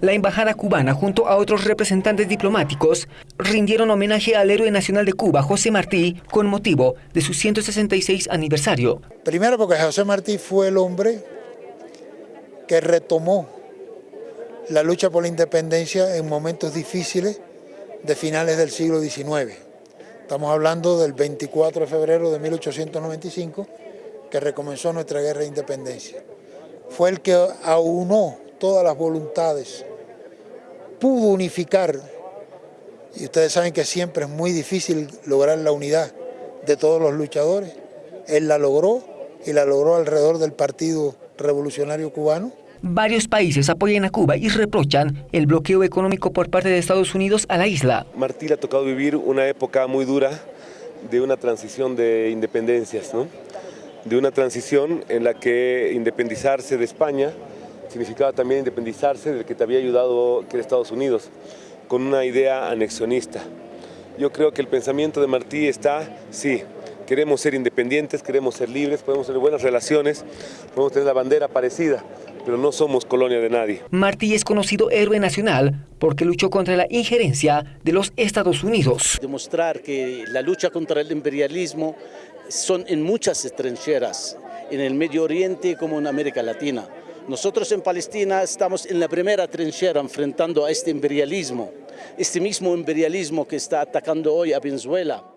La embajada cubana, junto a otros representantes diplomáticos, rindieron homenaje al héroe nacional de Cuba, José Martí, con motivo de su 166 aniversario. Primero porque José Martí fue el hombre que retomó la lucha por la independencia en momentos difíciles de finales del siglo XIX. Estamos hablando del 24 de febrero de 1895, que recomenzó nuestra guerra de independencia. Fue el que aunó todas las voluntades, pudo unificar, y ustedes saben que siempre es muy difícil lograr la unidad de todos los luchadores, él la logró y la logró alrededor del Partido Revolucionario Cubano. Varios países apoyan a Cuba y reprochan el bloqueo económico por parte de Estados Unidos a la isla. Martí le ha tocado vivir una época muy dura de una transición de independencias, ¿no? de una transición en la que independizarse de España significaba también independizarse del que te había ayudado, que era Estados Unidos, con una idea anexionista. Yo creo que el pensamiento de Martí está, sí, queremos ser independientes, queremos ser libres, podemos tener buenas relaciones, podemos tener la bandera parecida, pero no somos colonia de nadie. Martí es conocido héroe nacional porque luchó contra la injerencia de los Estados Unidos. Demostrar que la lucha contra el imperialismo son en muchas trincheras, en el Medio Oriente como en América Latina. Nosotros en Palestina estamos en la primera trinchera enfrentando a este imperialismo, este mismo imperialismo que está atacando hoy a Venezuela.